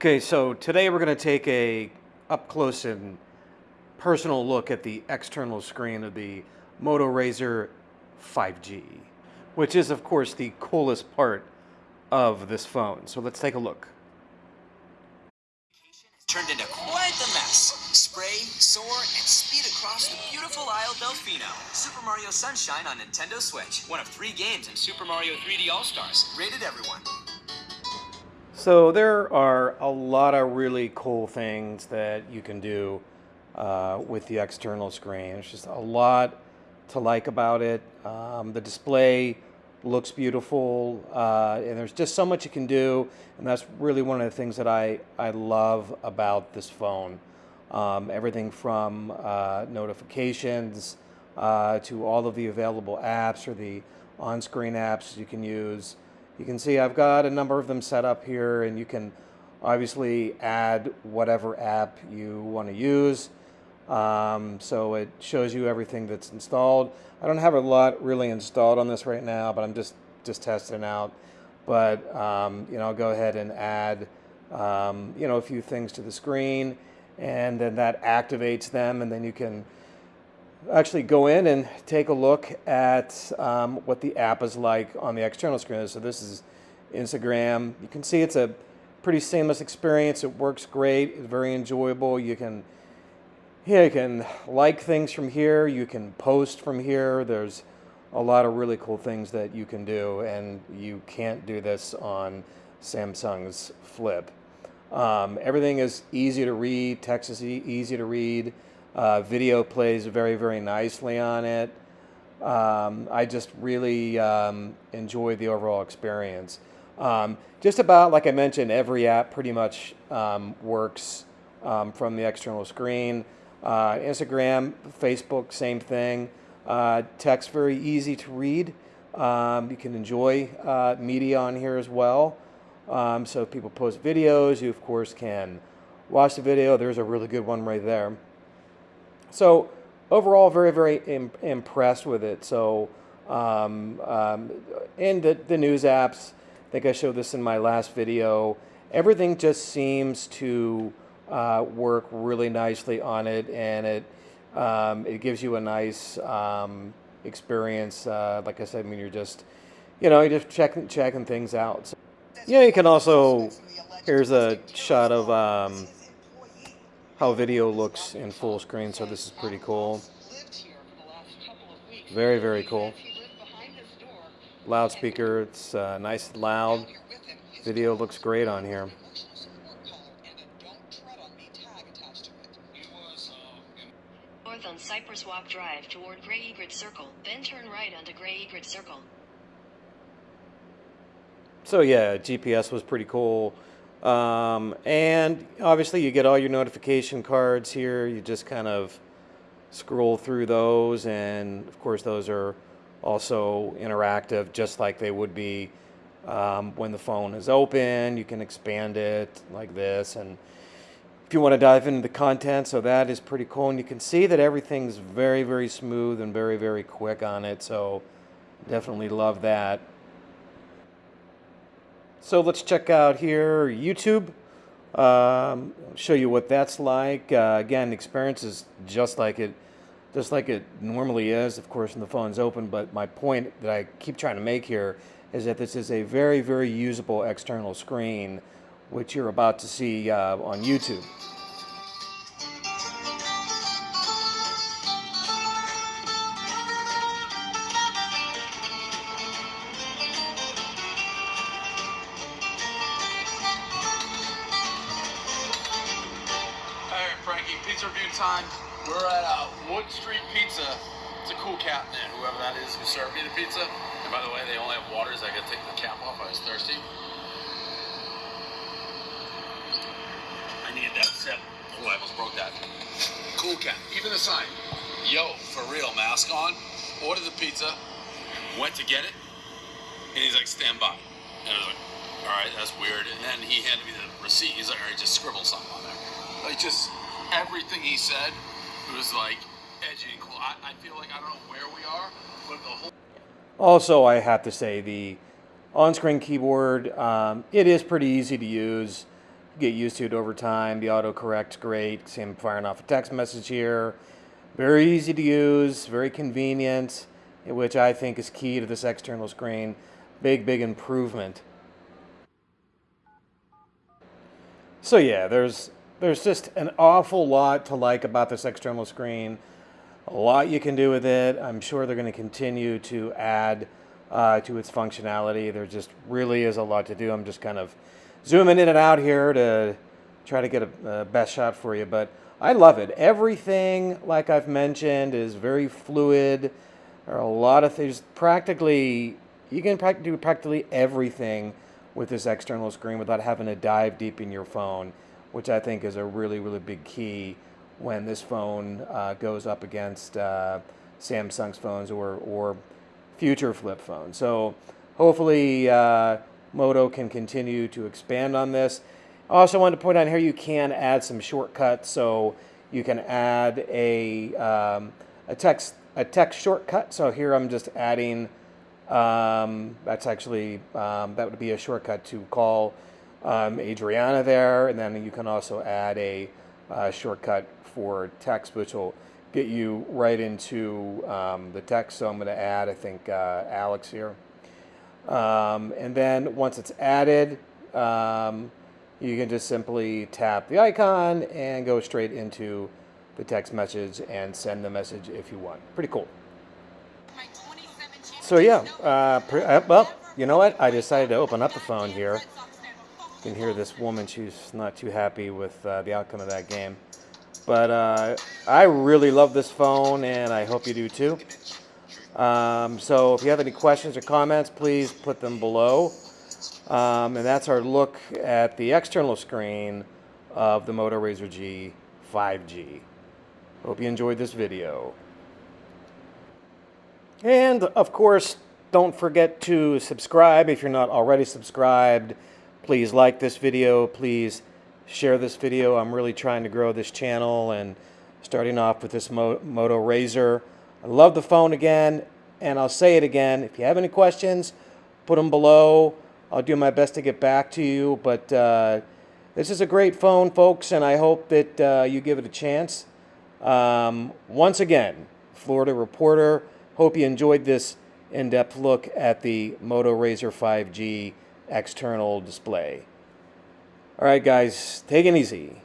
Okay, so today we're going to take a up close and personal look at the external screen of the Moto Razr 5G, which is of course the coolest part of this phone. So let's take a look. Turned into quite the mess. Spray, soar, and speed across the beautiful Isle Delfino. Super Mario Sunshine on Nintendo Switch. One of three games in Super Mario 3D All-Stars. Rated everyone. So there are a lot of really cool things that you can do uh, with the external screen. It's just a lot to like about it. Um, the display looks beautiful, uh, and there's just so much you can do, and that's really one of the things that I, I love about this phone. Um, everything from uh, notifications uh, to all of the available apps or the on-screen apps you can use. You can see I've got a number of them set up here and you can obviously add whatever app you want to use. Um, so it shows you everything that's installed. I don't have a lot really installed on this right now, but I'm just, just testing out. But, um, you know, I'll go ahead and add, um, you know, a few things to the screen and then that activates them and then you can actually go in and take a look at um, what the app is like on the external screen. So this is Instagram. You can see it's a pretty seamless experience. It works great. It's very enjoyable. You can yeah, you can like things from here. You can post from here. There's a lot of really cool things that you can do, and you can't do this on Samsung's Flip. Um, everything is easy to read. Text is easy to read. Uh, video plays very, very nicely on it. Um, I just really um, enjoy the overall experience. Um, just about, like I mentioned, every app pretty much um, works um, from the external screen. Uh, Instagram, Facebook, same thing. Uh, text, very easy to read. Um, you can enjoy uh, media on here as well. so if people post videos, you of course can watch the video. There's a really good one right there. So overall, very, very Im impressed with it. So, um, um, and the, the news apps, I think I showed this in my last video, everything just seems to uh, work really nicely on it and it, um, it gives you a nice um, experience. Uh, like I said, mean, you're just, you know, you're just checking, checking things out. So, yeah, you can also, here's a shot of, um, how video looks in full screen, so this is pretty cool. Very, very cool. Loudspeaker, it's uh, nice loud. Video looks great on here. North on Cypress Walk Drive toward Grey Egret Circle, then turn right onto Grey Egret Circle. So yeah, GPS was pretty cool. Um, and obviously you get all your notification cards here. You just kind of scroll through those and of course those are also interactive just like they would be um, when the phone is open. You can expand it like this and if you want to dive into the content, so that is pretty cool. And you can see that everything's very, very smooth and very, very quick on it. So definitely love that. So let's check out here YouTube. Um, show you what that's like. Uh, again, experience is just like it, just like it normally is. Of course, when the phone's open. But my point that I keep trying to make here is that this is a very, very usable external screen, which you're about to see uh, on YouTube. Pizza review time. We're at uh, Wood Street Pizza. It's a cool cat man, whoever that is who served me the pizza. And by the way, they only have waters. I gotta take the cap off. I was thirsty. I needed that sip. Oh, I almost broke that. Cool cat. Even the sign. Yo, for real, mask on. Ordered the pizza. Went to get it. And he's like, stand by. And I was like, all right, that's weird. And then he handed me the receipt. He's like, all right, just scribble something on there. Like, just everything he said was like edgy and cool. I, I feel like I don't know where we are, but the whole. Also, I have to say the on-screen keyboard, um, it is pretty easy to use. get used to it over time. The autocorrect's great. See, I'm firing off a text message here. Very easy to use, very convenient, which I think is key to this external screen. Big, big improvement. So yeah, there's there's just an awful lot to like about this external screen. A lot you can do with it. I'm sure they're going to continue to add uh, to its functionality. There just really is a lot to do. I'm just kind of zooming in and out here to try to get a, a best shot for you, but I love it. Everything, like I've mentioned, is very fluid. There are a lot of things. Practically, you can do practically everything with this external screen without having to dive deep in your phone, which I think is a really, really big key when this phone uh, goes up against uh, Samsung's phones or, or future flip phones. So hopefully uh, Moto can continue to expand on this. I also wanted to point out here you can add some shortcuts. So you can add a, um, a text a text shortcut. So here I'm just adding um, that's actually, um, that would be a shortcut to call um, Adriana there. And then you can also add a uh, shortcut for text, which will get you right into um, the text. So I'm going to add, I think, uh, Alex here. Um, and then once it's added, um, you can just simply tap the icon and go straight into the text message and send the message if you want. Pretty cool. So yeah, uh, uh, well, you know what? I decided to open up the phone here. You can hear this woman, she's not too happy with uh, the outcome of that game. But uh, I really love this phone, and I hope you do too. Um, so if you have any questions or comments, please put them below. Um, and that's our look at the external screen of the Moto Razr G 5G. Hope you enjoyed this video. And of course, don't forget to subscribe if you're not already subscribed. Please like this video. Please share this video. I'm really trying to grow this channel and starting off with this Mo Moto Razr. I love the phone again, and I'll say it again. If you have any questions, put them below. I'll do my best to get back to you. But uh, this is a great phone, folks, and I hope that uh, you give it a chance. Um, once again, Florida Reporter. Hope you enjoyed this in-depth look at the Moto Razr 5G external display. All right, guys, take it easy.